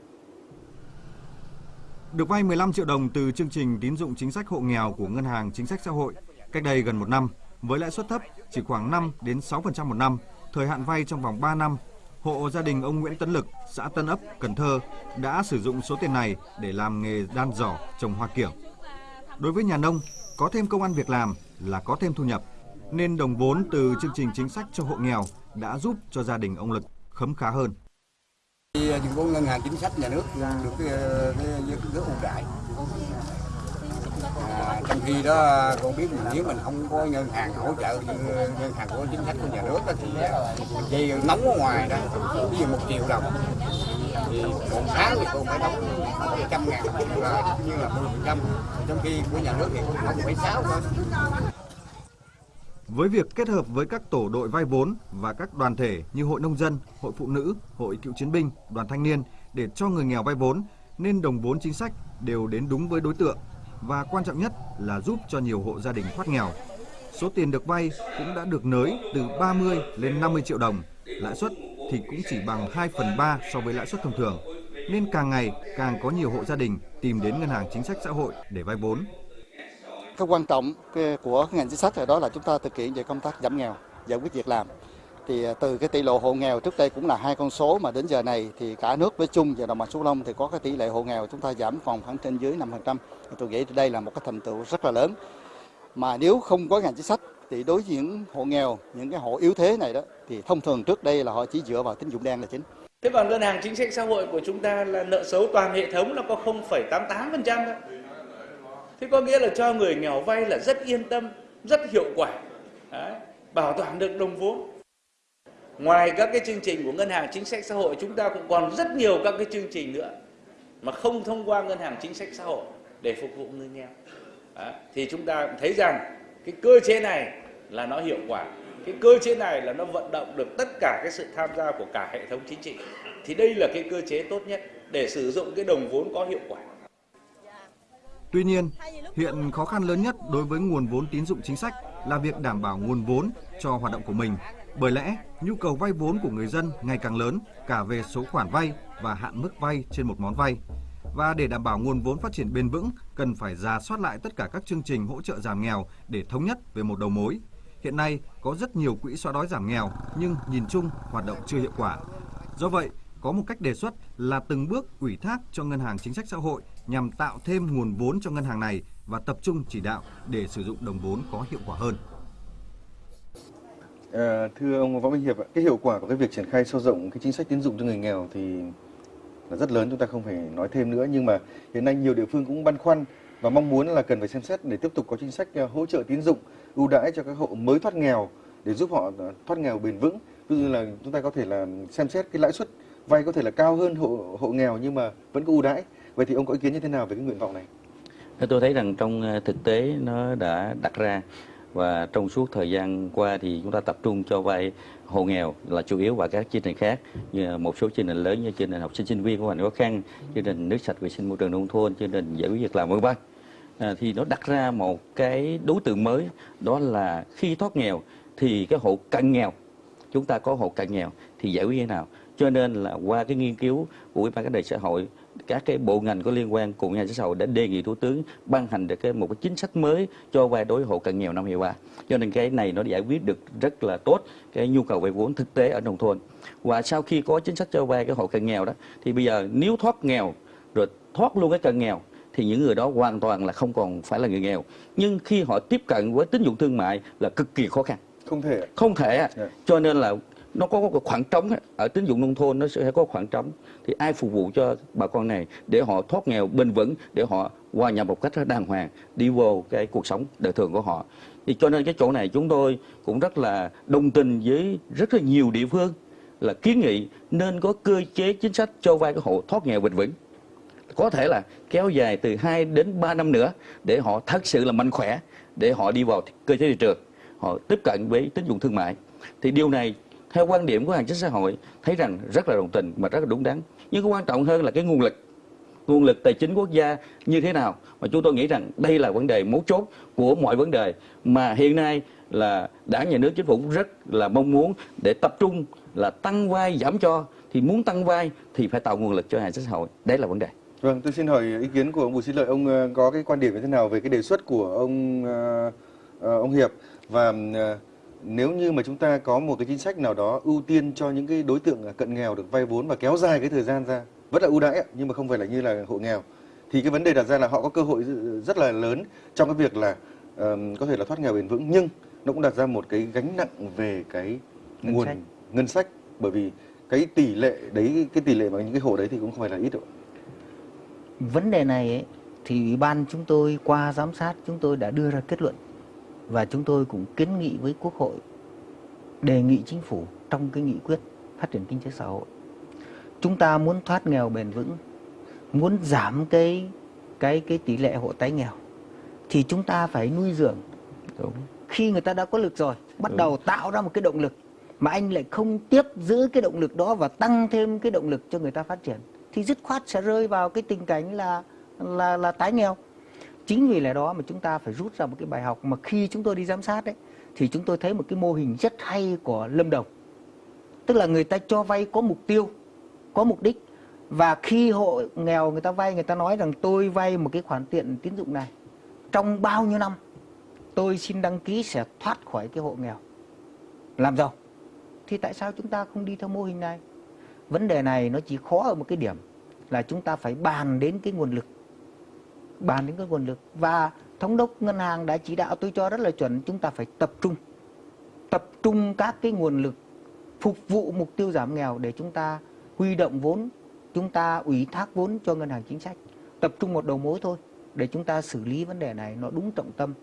Được vay 15 triệu đồng từ chương trình tín dụng chính sách hộ nghèo của Ngân hàng Chính sách Xã hội cách đây gần một năm với lãi suất thấp chỉ khoảng 5 đến 6% một năm, thời hạn vay trong vòng 3 năm. Hộ gia đình ông Nguyễn Tấn Lực, xã Tân Ấp, Cần Thơ đã sử dụng số tiền này để làm nghề đan giỏ trồng hoa kiểng. Đối với nhà nông, có thêm công ăn việc làm là có thêm thu nhập, nên đồng vốn từ chương trình chính sách cho hộ nghèo đã giúp cho gia đình ông Lực khấm khá hơn. Thì những của ngân hàng chính sách nhà nước được cái, cái, cái, ưu đãi. À, trong khi đó con biết mình nếu mình không có ngân hàng hỗ trợ như ngân hàng của chính sách của nhà nước đó, thì dây nóng ở ngoài đó ví dụ một triệu đồng thì một tháng thì cô phải đóng trăm ngàn là như là 10 phần trăm. Trong khi của nhà nước thì không phải sáu thôi với việc kết hợp với các tổ đội vay vốn và các đoàn thể như hội nông dân, hội phụ nữ, hội cựu chiến binh, đoàn thanh niên để cho người nghèo vay vốn nên đồng vốn chính sách đều đến đúng với đối tượng và quan trọng nhất là giúp cho nhiều hộ gia đình thoát nghèo. Số tiền được vay cũng đã được nới từ 30 lên 50 triệu đồng, lãi suất thì cũng chỉ bằng 2 phần 3 so với lãi suất thông thường. Nên càng ngày càng có nhiều hộ gia đình tìm đến ngân hàng chính sách xã hội để vay vốn cái quan trọng của ngành chính sách là đó là chúng ta thực hiện về công tác giảm nghèo, giải quyết việc làm. Thì à, từ cái tỷ lệ hộ nghèo trước đây cũng là hai con số mà đến giờ này thì cả nước với chung và đồng bằng sông Long thì có cái tỷ lệ hộ nghèo chúng ta giảm còn khoảng trên dưới 5%. Tôi nghĩ đây là một cái thành tựu rất là lớn. Mà nếu không có ngành chính sách thì đối với những hộ nghèo, những cái hộ yếu thế này đó thì thông thường trước đây là họ chỉ dựa vào tín dụng đen là chính. Thế còn ngân hàng chính sách xã hội của chúng ta là nợ xấu toàn hệ thống nó có 0,88% thôi. Thế có nghĩa là cho người nghèo vay là rất yên tâm, rất hiệu quả. Đấy, bảo toàn được đồng vốn. Ngoài các cái chương trình của ngân hàng chính sách xã hội chúng ta cũng còn rất nhiều các cái chương trình nữa mà không thông qua ngân hàng chính sách xã hội để phục vụ người nghèo. Đấy, thì chúng ta cũng thấy rằng cái cơ chế này là nó hiệu quả cái cơ chế này là nó vận động được tất cả cái sự tham gia của cả hệ thống chính trị thì đây là cái cơ chế tốt nhất để sử dụng cái đồng vốn có hiệu quả Tuy nhiên, hiện khó khăn lớn nhất đối với nguồn vốn tín dụng chính sách là việc đảm bảo nguồn vốn cho hoạt động của mình. Bởi lẽ, nhu cầu vay vốn của người dân ngày càng lớn cả về số khoản vay và hạn mức vay trên một món vay. Và để đảm bảo nguồn vốn phát triển bền vững, cần phải ra soát lại tất cả các chương trình hỗ trợ giảm nghèo để thống nhất về một đầu mối. Hiện nay có rất nhiều quỹ xóa đói giảm nghèo nhưng nhìn chung hoạt động chưa hiệu quả. Do vậy, có một cách đề xuất là từng bước ủy thác cho ngân hàng chính sách xã hội nhằm tạo thêm nguồn vốn cho ngân hàng này và tập trung chỉ đạo để sử dụng đồng vốn có hiệu quả hơn. À, thưa ông Võ Minh Hiệp, cái hiệu quả của cái việc triển khai sâu rộng cái chính sách tín dụng cho người nghèo thì là rất lớn chúng ta không phải nói thêm nữa nhưng mà hiện nay nhiều địa phương cũng băn khoăn và mong muốn là cần phải xem xét để tiếp tục có chính sách ờ, hỗ trợ tín dụng ưu đãi cho các hộ mới thoát nghèo để giúp họ thoát nghèo bền vững ví dụ như là chúng ta có thể là xem xét cái lãi suất vay có thể là cao hơn hộ hộ nghèo nhưng mà vẫn có ưu đãi. Vậy thì ông có ý kiến như thế nào về cái nguyện vọng này? Tôi thấy rằng trong ờ, thực tế nó đã đặt ra và trong suốt thời gian qua thì chúng ta tập trung cho vay hộ nghèo là chủ yếu và các chương trình khác như một số chương trình lớn như chương trình học sinh sinh viên có hoàn cảnh khó khăn, chương trình nước sạch vệ sinh môi trường nông thôn, chương trình giải quyết việc làm vân vân. À, thì nó đặt ra một cái đối tượng mới đó là khi thoát nghèo thì cái hộ cận nghèo chúng ta có hộ cận nghèo thì giải quyết như thế nào? Cho nên là qua cái nghiên cứu của ủy ban các đề xã hội các cái bộ ngành có liên quan cùng nhà xã hội đã đề nghị thủ tướng ban hành được cái một cái chính sách mới cho vay đối hộ cận nghèo năm 2023 cho nên cái này nó giải quyết được rất là tốt cái nhu cầu vay vốn thực tế ở nông thôn. Và sau khi có chính sách cho vay cái hộ cận nghèo đó thì bây giờ nếu thoát nghèo rồi thoát luôn cái cận nghèo thì những người đó hoàn toàn là không còn phải là người nghèo. Nhưng khi họ tiếp cận với tín dụng thương mại là cực kỳ khó khăn. Không thể không thể. Dạ. cho nên là nó có một khoảng trống ở tín dụng nông thôn nó sẽ có khoảng trống. Thì ai phục vụ cho bà con này để họ thoát nghèo, bền vững, để họ hòa nhập một cách đàng hoàng, đi vô cái cuộc sống đời thường của họ. Thì cho nên cái chỗ này chúng tôi cũng rất là đồng tình với rất là nhiều địa phương là kiến nghị nên có cơ chế chính sách cho vay cái hộ thoát nghèo bền vững. Có thể là kéo dài từ 2 đến 3 năm nữa để họ thật sự là mạnh khỏe, để họ đi vào cơ chế thị trường, họ tiếp cận với tín dụng thương mại. Thì điều này theo quan điểm của hàng chính xã hội thấy rằng rất là đồng tình mà rất là đúng đắn. Nhưng cái quan trọng hơn là cái nguồn lực. Nguồn lực tài chính quốc gia như thế nào? Mà chúng tôi nghĩ rằng đây là vấn đề mấu chốt của mọi vấn đề mà hiện nay là đảng nhà nước chính phủ rất là mong muốn để tập trung là tăng vai giảm cho. Thì muốn tăng vai thì phải tạo nguồn lực cho hàng chính xã hội. Đấy là vấn đề. Vâng, tôi xin hỏi ý kiến của ông Bùi Sĩ Lợi. Ông ờ, có cái quan điểm như thế nào về cái đề xuất của ông ờ, ờ, ông Hiệp? Và nếu như mà chúng ta có một cái chính sách nào đó ưu tiên cho những cái đối tượng cận nghèo được vay vốn và kéo dài cái thời gian ra, vẫn là ưu đãi nhưng mà không phải là như là hộ nghèo, thì cái vấn đề đặt ra là họ có cơ hội rất- là lớn trong cái việc là ờ, có thể là thoát nghèo bền vững, nhưng nó cũng đặt ra một cái gánh nặng về cái Ngân nguồn sách. ngân sách, bởi vì cái tỷ lệ đấy cái tỷ lệ mà những cái hộ đấy thì cũng không phải là ít đâu. vấn đề này ấy, thì ủy ban chúng tôi qua giám sát chúng tôi đã đưa ra kết luận và chúng tôi cũng kiến nghị với quốc hội đề nghị chính phủ trong cái nghị quyết phát triển kinh tế xã hội chúng ta muốn thoát nghèo bền vững muốn giảm cái cái cái tỷ lệ hộ tái nghèo thì chúng ta phải nuôi dưỡng Đúng. khi người ta đã có lực rồi bắt Đúng. đầu tạo ra một cái động lực mà anh lại không tiếp giữ cái động lực đó và tăng thêm cái động lực cho người ta phát triển thì dứt khoát sẽ rơi vào cái tình cảnh là là là tái nghèo chính vì lẽ đó mà chúng ta phải rút ra một cái bài học mà khi chúng tôi đi giám sát đấy thì chúng tôi thấy một cái mô hình rất hay của Lâm Đồng. Tức là người ta cho vay có mục tiêu, có mục đích. Và khi hộ nghèo người ta vay, người ta nói rằng tôi vay một cái khoản tiền tín dụng này, trong bao nhiêu năm tôi xin đăng ký sẽ thoát khỏi cái hộ nghèo? Làm giàu. Thì tại sao chúng ta không đi theo mô hình này? Vấn đề này nó chỉ khó ở một cái điểm là chúng ta phải bàn đến cái nguồn lực bàn đến cái nguồn lực. Và thống đốc ngân hàng đã chỉ đạo tôi cho rất là chuẩn chúng ta phải tập trung tập trung các cái nguồn lực phục vụ mục tiêu giảm nghèo để chúng ta huy động vốn chúng ta ủy thác vốn cho ngân hàng chính sách. Tập trung một đầu mối thôi để chúng ta xử lý vấn đề này nó đúng trọng tâm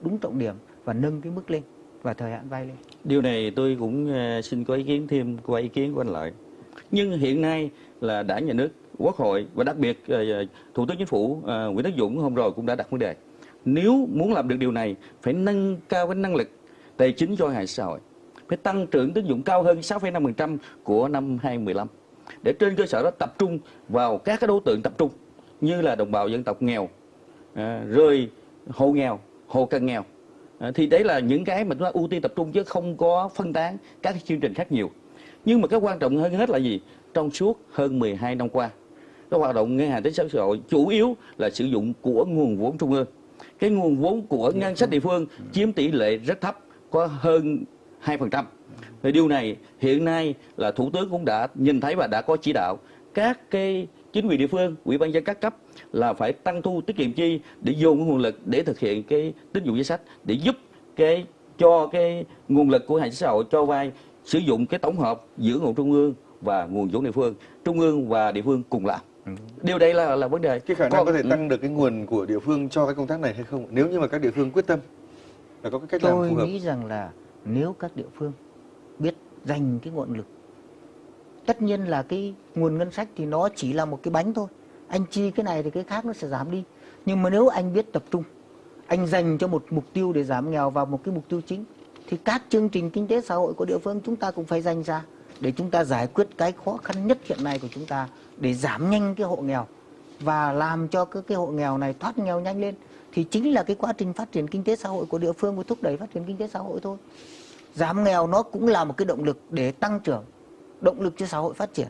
đúng trọng điểm và nâng cái mức lên và thời hạn vay lên. Điều này tôi cũng ờ, xin có ý kiến thêm qua ý kiến của anh Lợi. Nhưng hiện nay là đảng nhà nước, quốc hội và đặc biệt ờ, ờ, Thủ tướng Chính phủ ờ, Nguyễn Tất Dũng hôm rồi cũng đã đặt vấn đề. Nếu muốn làm được điều này phải nâng cao cái năng lực tài chính cho hệ xã hội. Phải tăng trưởng tín dụng cao hơn 6,5% của năm 2015. Để trên cơ sở đó tập trung vào các cái đối tượng tập trung như là đồng bào dân tộc nghèo, rồi hộ nghèo, hộ cận nghèo. Thì đấy là những cái mà chúng ta ưu tiên tập trung chứ không có phân tán các cái chương trình khác nhiều. Nhưng mà cái quan trọng hơn hết là gì? Trong suốt hơn 12 năm qua, cái hoạt động ngân hàng chính sách xã hội chủ yếu là sử dụng của nguồn vốn trung ương. Cái nguồn vốn của ngân sách địa phương chiếm tỷ lệ rất thấp, có hơn 2%. Thì điều này hiện nay là Thủ tướng cũng đã nhìn thấy và đã có chỉ đạo các cái chính quyền địa phương, ủy ban dân các cấp là phải tăng thu tiết kiệm chi để cái nguồn lực để thực hiện cái tín dụng chính sách để giúp cái cho cái nguồn lực của hệ xã hội cho vay sử dụng cái tổng hợp giữa nguồn trung ương và nguồn vốn địa phương, trung ương và địa phương cùng làm. Điều đây là là vấn đề. Cái khả năng Còn- có thể ừ. tăng được cái nguồn của địa phương cho cái công tác này hay không? Nếu như mà các địa phương quyết tâm là có cái cách làm tôi phù hợp. nghĩ rằng là nếu các địa phương biết dành cái nguồn lực tất nhiên là cái nguồn ngân sách thì nó chỉ là một cái bánh thôi anh chi cái này thì cái khác nó sẽ giảm đi nhưng mà nếu anh biết tập trung anh dành cho một mục tiêu để giảm nghèo vào một cái mục tiêu chính thì các chương trình kinh tế xã hội của địa phương chúng ta cũng phải dành ra để chúng ta giải quyết cái khó khăn nhất hiện nay của chúng ta để giảm nhanh cái hộ nghèo và làm cho cái, cái hộ nghèo này thoát nghèo nhanh lên thì chính là cái quá trình phát triển kinh tế xã hội của địa phương và thúc đẩy phát triển kinh tế xã hội thôi giảm nghèo nó cũng là một cái động lực để tăng trưởng động lực cho xã hội phát triển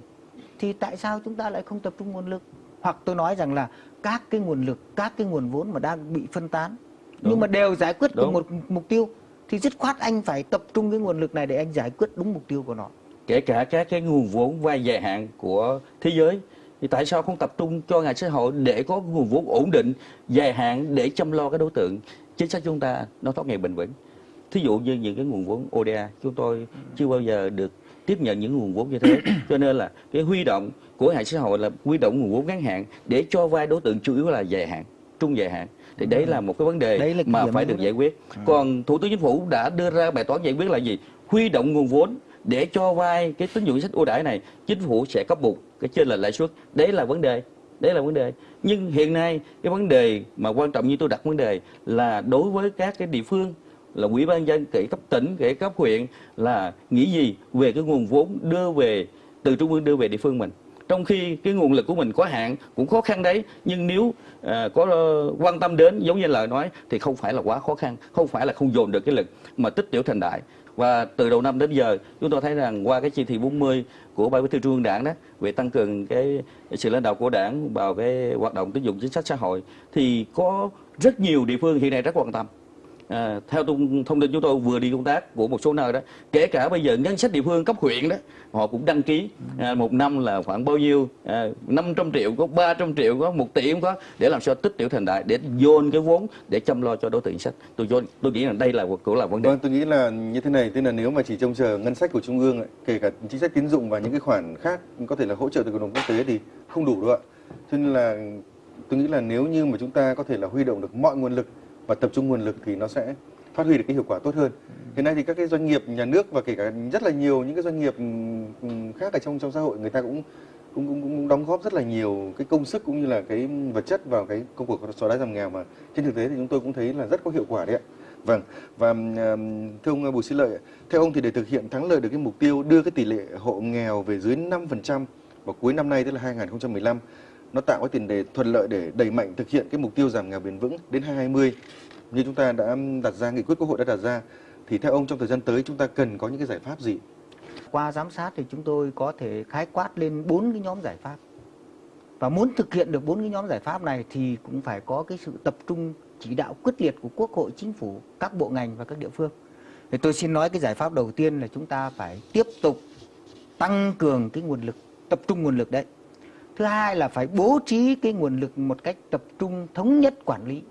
thì tại sao chúng ta lại không tập trung nguồn lực hoặc tôi nói rằng là các cái nguồn lực các cái nguồn vốn mà đang bị phân tán nhưng Đúng. mà đều giải quyết được Đúng. một mục tiêu thì dứt khoát anh phải tập trung cái nguồn lực này để anh giải quyết đúng mục tiêu của nó kể cả các cái nguồn vốn vay dài hạn của thế giới thì tại sao không tập trung cho ngành xã hội để có nguồn vốn ổn định dài hạn để chăm lo cái đối tượng? Chính sách chúng ta nó thoát nghèo bền vững. Thí dụ như những cái nguồn vốn ODA chúng tôi chưa bao giờ được tiếp nhận những nguồn vốn như thế. (coughs) Cho nên là cái huy động của hệ xã hội là huy động nguồn vốn ngắn hạn để cho vay đối tượng chủ yếu là dài hạn trung dài hạn. Thì đấy là một cái vấn đề Đấy là mà phải được đấy. giải quyết. Còn thủ tướng chính phủ đã đưa ra bài toán giải quyết là gì? Huy động nguồn vốn để cho vay cái tín dụng chính sách ưu đãi này chính phủ sẽ cấp bù cái trên là lãi suất. Đấy là vấn đề. Đấy là vấn đề. Nhưng hiện nay cái vấn đề mà quan trọng như tôi đặt vấn đề là đối với các cái địa phương là ủy ban dân kể cấp tỉnh kể cấp huyện là nghĩ gì về cái nguồn vốn đưa về từ trung ương đưa về địa phương mình. Trong khi cái nguồn lực của mình có hạn cũng khó khăn đấy. Nhưng nếu à, có uh, quan tâm đến giống như lời nói thì không phải là quá khó khăn không phải là không dồn được cái lực mà tích tiểu thành đại và từ đầu năm đến giờ, chúng tôi thấy rằng qua cái chỉ thị 40 của ban bí thư trung ương đảng đó, về tăng cường cái sự lãnh đạo của đảng vào cái hoạt động tín dụng chính sách xã hội, thì có rất nhiều địa phương hiện nay rất quan tâm. À, theo thông, thông tin chúng tôi vừa đi công tác của một số nơi đó kể cả bây giờ ngân sách địa phương cấp huyện đó họ cũng đăng ký à, một năm là khoảng bao nhiêu? Ờ, à, 500 triệu có 300 triệu có một tỷ cũng có để làm sao tích tiểu thành đại để dồn cái vốn để chăm lo cho đối tượng chính sách. Tôi cho- tôi nghĩ là đây là cũng là vấn đề. Vâng, tôi nghĩ là như thế này, tức là nếu mà chỉ trông chờ ngân sách của trung ương, ấy, kể cả chính sách tín dụng và những cái khoản khác có thể là hỗ trợ từ cộng đồng quốc tế thì không đủ đâu ạ. Cho nên là tôi nghĩ là nếu như mà chúng ta có thể là huy động được mọi nguồn lực và tập trung nguồn lực thì nó sẽ phát huy được cái hiệu quả tốt hơn. Hiện nay thì các cái doanh nghiệp nhà nước và kể cả rất là nhiều những cái doanh nghiệp khác ở trong trong xã hội người ta cũng cũng cũng, cũng đóng góp rất là nhiều cái công sức cũng như là cái vật chất vào cái công cuộc xóa đói giảm nghèo mà trên thực tế thì chúng tôi cũng thấy là rất có hiệu quả đấy ạ. Vâng và thưa ông Bùi Sĩ Lợi, theo ông thì để thực hiện thắng lợi được cái mục tiêu đưa cái tỷ lệ hộ nghèo về dưới 5% vào cuối năm nay tức là 2015 nó tạo cái tiền đề thuận lợi để đẩy mạnh thực hiện cái mục tiêu giảm nghèo bền vững đến 2020 như chúng ta đã đặt ra nghị quyết quốc hội đã đặt ra thì theo ông trong thời gian tới chúng ta cần có những cái giải pháp gì? Qua giám sát thì chúng tôi có thể khái quát lên bốn cái nhóm giải pháp. Và muốn thực hiện được bốn cái nhóm giải pháp này thì cũng phải có cái sự tập trung chỉ đạo quyết liệt của Quốc hội, Chính phủ, các bộ ngành và các địa phương. Thì tôi xin nói cái giải pháp đầu tiên là chúng ta phải tiếp tục tăng cường cái nguồn lực, tập trung nguồn lực đấy. Thứ hai là phải bố trí cái nguồn lực một cách tập trung thống nhất quản lý.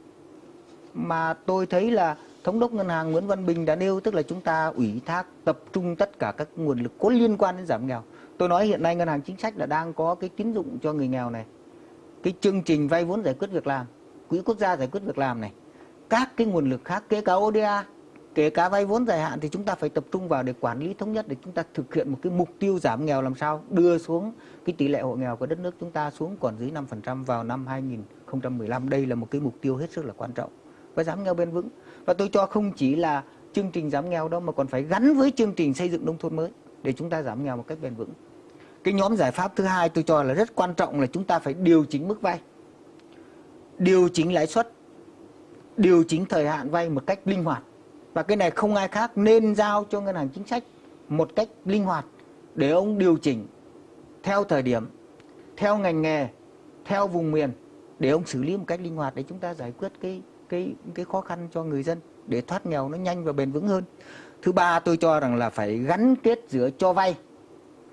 Mà tôi thấy là Thống đốc Ngân hàng Nguyễn Văn Bình đã nêu tức là chúng ta ủy thác tập trung tất cả các nguồn lực có liên quan đến giảm nghèo. Tôi nói hiện nay Ngân hàng Chính sách là đang có cái tín dụng cho người nghèo này. Cái chương trình vay vốn giải quyết việc làm, quỹ quốc gia giải quyết việc làm này. Các cái nguồn lực khác kể cả ODA, kể cả vay vốn dài hạn thì chúng ta phải tập trung vào để quản lý thống nhất để chúng ta thực hiện một cái mục tiêu giảm nghèo làm sao đưa xuống cái tỷ lệ hộ nghèo của đất nước chúng ta xuống còn dưới 5% vào năm 2015. Đây là một cái mục tiêu hết sức là quan trọng và giảm nghèo bền vững. Và tôi cho không chỉ là chương trình giảm nghèo đâu mà còn phải gắn với chương trình xây dựng nông thôn mới để chúng ta giảm nghèo một cách bền vững. Cái nhóm giải pháp thứ hai tôi cho là rất quan trọng là chúng ta phải điều chỉnh mức vay. Điều chỉnh lãi suất, điều chỉnh thời hạn vay một cách linh hoạt. Và cái này không ai khác nên giao cho ngân hàng chính sách một cách linh hoạt để ông điều chỉnh theo thời điểm, theo ngành nghề, theo vùng miền để ông xử lý một cách linh hoạt để chúng ta giải quyết cái cái cái khó khăn cho người dân để thoát nghèo nó nhanh và bền vững hơn. Thứ ba tôi cho rằng là phải gắn kết giữa cho vay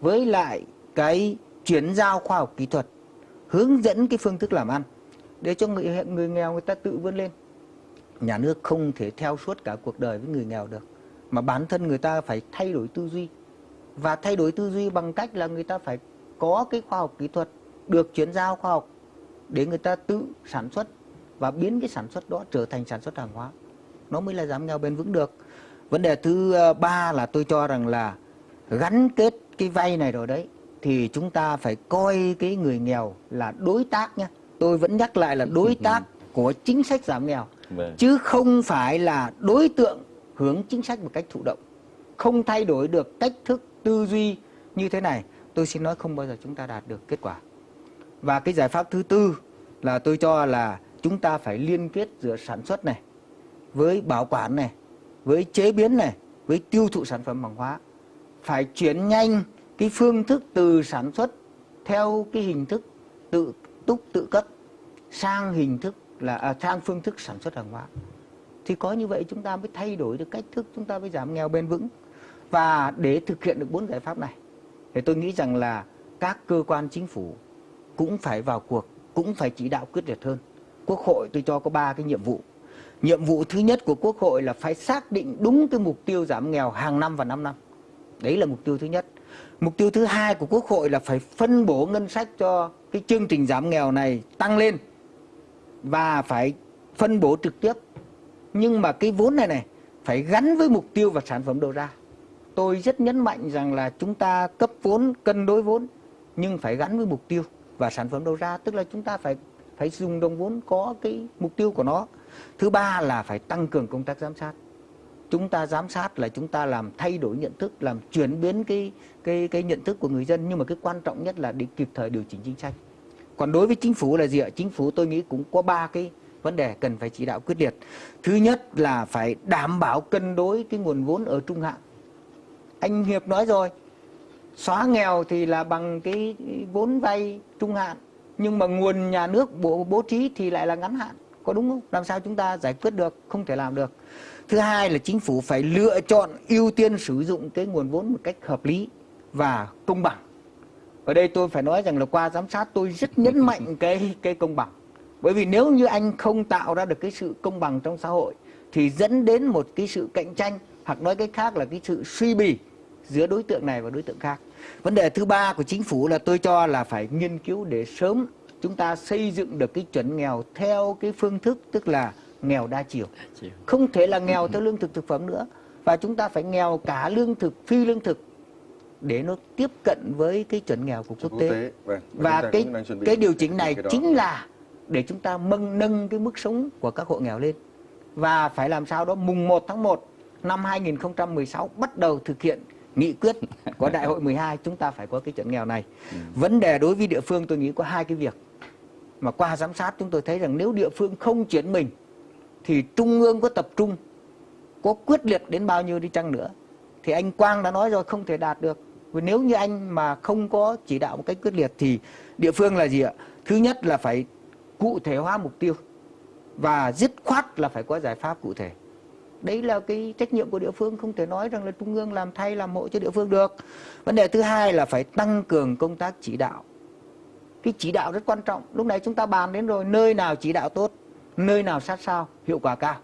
với lại cái chuyển giao khoa học kỹ thuật, hướng dẫn cái phương thức làm ăn để cho người người nghèo người ta tự vươn lên. Nhà nước không thể theo suốt cả cuộc đời với người nghèo được, mà bản thân người ta phải thay đổi tư duy. Và thay đổi tư duy bằng cách là người ta phải có cái khoa học kỹ thuật được chuyển giao khoa học để người ta tự sản xuất và biến cái sản xuất đó trở thành sản xuất hàng hóa. Nó mới là giảm nghèo bền vững được. Vấn đề thứ ờ, ba là tôi cho rằng là gắn kết cái vay này rồi đấy thì chúng ta phải coi cái người nghèo là đối tác nhé tôi vẫn nhắc lại là đối tác của chính sách giảm nghèo vâng. chứ không phải là đối tượng hướng chính sách một cách thụ động. Không thay đổi được cách thức tư duy như thế này, tôi xin nói không bao giờ chúng ta đạt được kết quả. Và cái giải pháp thứ tư là tôi cho là chúng ta phải liên kết giữa sản xuất này với bảo quản này, với chế biến này, với tiêu thụ sản phẩm hàng hóa. Phải chuyển nhanh cái phương thức từ sản xuất theo cái hình thức tự túc, tự cấp sang hình thức là à, sang phương thức sản xuất hàng hóa thì có như vậy chúng ta mới thay đổi được cách thức chúng ta mới giảm nghèo bền vững và để thực hiện được bốn giải pháp này thì tôi nghĩ rằng là các cơ quan chính phủ cũng phải vào cuộc cũng phải chỉ đạo quyết liệt hơn Quốc hội tôi cho có ba cái nhiệm vụ. Nhiệm vụ thứ nhất của Quốc hội là phải xác định đúng cái mục tiêu giảm nghèo hàng năm và 5 năm. Đấy là mục tiêu thứ nhất. Mục tiêu thứ hai của Quốc hội là phải phân bổ ngân sách cho cái chương trình giảm nghèo này tăng lên và phải phân bổ trực tiếp. Nhưng mà cái vốn này này phải gắn với mục tiêu và sản phẩm đầu ra. Tôi rất nhấn mạnh rằng là chúng ta cấp vốn cân đối vốn nhưng phải gắn với mục tiêu và sản phẩm đầu ra, tức là chúng ta phải phải dùng đồng vốn có cái mục tiêu của nó. Thứ ba là phải tăng cường công tác giám sát. Chúng ta giám sát là chúng ta làm thay đổi nhận thức làm chuyển biến cái cái cái nhận thức của người dân. Nhưng mà cái quan trọng nhất là để kịp thời điều chỉnh chính sách còn đối với chính phủ là gì ạ? Chính phủ tôi nghĩ cũng có ba cái vấn đề cần phải chỉ đạo quyết liệt. Thứ nhất là phải đảm bảo cân đối cái nguồn vốn ở trung hạn. Anh hiệp nói rồi xóa nghèo thì là bằng cái vốn vay trung hạn nhưng mà nguồn nhà nước bố, bố trí thì lại là ngắn hạn. Có đúng không? Làm sao chúng ta giải quyết được? Không thể làm được. Thứ hai là chính phủ phải lựa chọn ưu tiên sử dụng cái nguồn vốn một cách hợp lý và công bằng ở đây tôi phải nói rằng là qua giám sát tôi rất nhấn (laughs) mạnh cái cái công bằng bởi vì nếu như anh không tạo ra được cái sự công bằng trong xã hội thì dẫn đến một cái sự cạnh tranh hoặc nói cách khác là cái sự suy bì giữa đối tượng này và đối tượng khác vấn đề thứ ba của chính phủ là tôi cho là phải nghiên cứu để sớm chúng ta xây dựng được cái chuẩn nghèo theo cái phương thức tức là nghèo đa chiều. chiều. Không thể là nghèo (laughs) theo lương thực thực phẩm nữa và chúng ta phải nghèo cả lương thực phi lương thực để nó tiếp cận với cái chuẩn nghèo của quốc tế. Vâng, Và cái cái điều chỉnh này chính là để chúng ta mâng nâng cái mức sống của các hộ nghèo lên. Và phải làm sao đó mùng 1 tháng 1 năm 2016 bắt đầu thực hiện nghị quyết của đại hội 12 chúng ta phải có cái chuẩn nghèo này. Ừ. Vấn đề đối với địa phương tôi nghĩ có hai cái việc mà qua giám sát chúng tôi thấy rằng nếu địa phương không chuyển mình thì trung ương có tập trung có quyết liệt đến bao nhiêu đi chăng nữa thì anh Quang đã nói rồi, không thể đạt được. Và nếu như anh mà không có chỉ đạo một cách quyết liệt thì địa phương là gì ạ? Thứ nhất là phải cụ thể hóa mục tiêu và dứt khoát là phải có giải pháp cụ thể. Đấy là cái trách nhiệm của địa phương, không thể nói rằng là trung ương làm thay, làm hộ cho địa phương được. Vấn đề thứ hai là phải tăng cường công tác chỉ đạo. Cái chỉ đạo rất quan trọng. Lúc này chúng ta bàn đến rồi, nơi nào chỉ đạo tốt, nơi nào sát sao, hiệu quả cao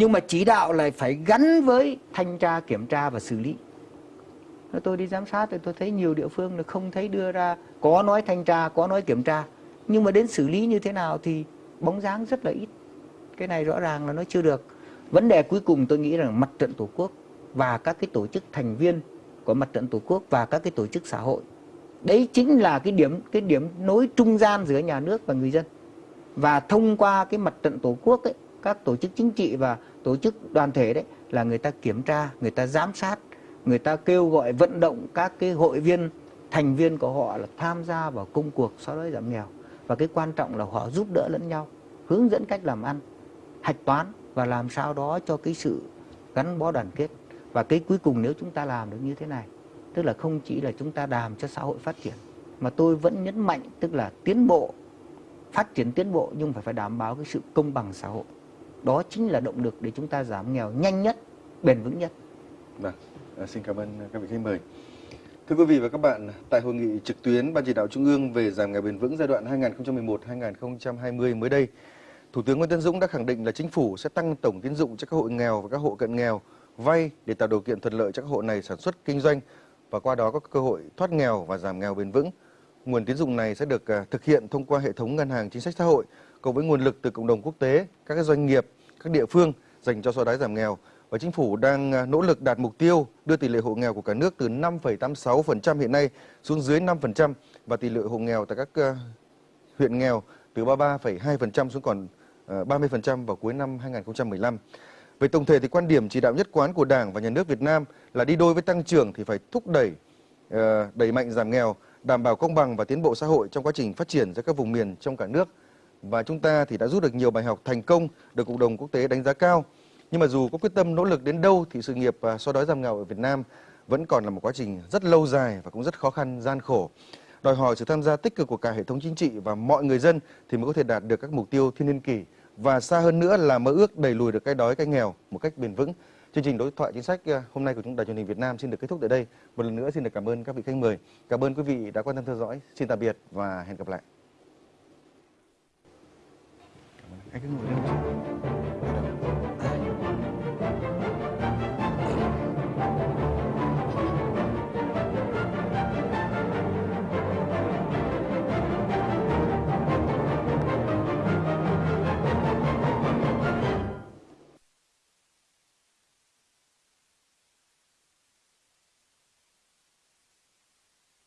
nhưng mà chỉ đạo lại phải gắn với thanh tra kiểm tra và xử lý. Tôi đi giám sát thì tôi thấy nhiều địa phương là không thấy đưa ra có nói thanh tra có nói kiểm tra. Nhưng mà đến xử lý như thế nào thì bóng dáng rất là ít. Cái này rõ ràng là nó chưa được. Vấn đề cuối cùng tôi nghĩ rằng mặt trận tổ quốc và các cái tổ chức thành viên của mặt trận tổ quốc và các cái tổ chức xã hội. Đấy chính là cái điểm cái điểm nối trung gian giữa nhà nước và người dân. Và thông qua cái mặt trận tổ quốc ấy, các tổ chức chính trị và tổ chức đoàn thể đấy là người ta kiểm tra, người ta giám sát, người ta kêu gọi vận động các cái hội viên, thành viên của họ là tham gia vào công cuộc xóa đói giảm nghèo. Và cái quan trọng là họ giúp đỡ lẫn nhau, hướng dẫn cách làm ăn, hạch toán và làm sao đó cho cái sự gắn bó đoàn kết. Và cái cuối cùng nếu chúng ta làm được như thế này, tức là không chỉ là chúng ta làm cho xã hội phát triển, mà tôi vẫn nhấn mạnh tức là tiến bộ, phát triển tiến bộ nhưng phải phải đảm bảo cái sự công bằng xã hội đó chính là động lực để chúng ta giảm nghèo nhanh nhất bền vững nhất Vâng, à, xin cảm ơn các vị khách mời. Thưa quý vị và các bạn, tại hội nghị trực tuyến Ban chỉ đạo Trung ương về giảm nghèo bền vững giai đoạn 2011-2020 mới đây, Thủ tướng Nguyễn Tân Dũng đã khẳng định là chính phủ sẽ tăng tổng tín dụng cho các hộ nghèo và các hộ cận nghèo vay để tạo điều kiện thuận lợi cho các hộ này sản xuất kinh doanh và qua đó có cơ hội thoát nghèo và giảm nghèo bền vững. Nguồn tín dụng này sẽ được à, thực hiện thông qua hệ thống ngân hàng chính sách xã hội cộng với nguồn lực từ cộng đồng quốc tế, các doanh nghiệp, các địa phương dành cho xóa đói giảm nghèo và chính phủ đang à, nỗ lực đạt mục tiêu đưa tỷ lệ hộ nghèo của cả nước từ 5,86% hiện nay xuống dưới 5% và tỷ lệ hộ nghèo tại các à, huyện nghèo từ 33,2% xuống còn à, 30% vào cuối năm 2015. Về tổng thể thì quan điểm chỉ đạo nhất quán của Đảng và Nhà nước Việt Nam là đi đôi với tăng trưởng thì phải thúc đẩy ờ, đẩy mạnh giảm nghèo, đảm bảo công bằng và tiến bộ xã hội trong quá trình phát triển giữa các vùng miền trong cả nước. Và chúng ta thì đã rút được nhiều bài học thành công được cộng đồng quốc tế đánh giá cao. Nhưng mà dù có quyết tâm nỗ lực đến đâu thì sự nghiệp à, xóa đói giảm nghèo ở Việt Nam vẫn còn là một quá trình rất lâu dài và cũng rất khó khăn, gian khổ. Đòi hỏi sự tham gia tích cực của cả hệ thống chính trị và mọi người dân thì mới có thể đạt được các mục tiêu thiên niên kỷ và xa hơn nữa là mơ ước đẩy lùi được cái đói, cái nghèo một cách bền vững. Chương trình đối thoại chính sách à, hôm nay của chúng đài truyền hình Việt Nam xin được kết thúc tại đây. Một lần nữa xin được cảm ơn các vị khách mời. Cảm ơn quý vị đã quan tâm theo dõi. Xin tạm biệt và hẹn gặp lại. 还跟我认识。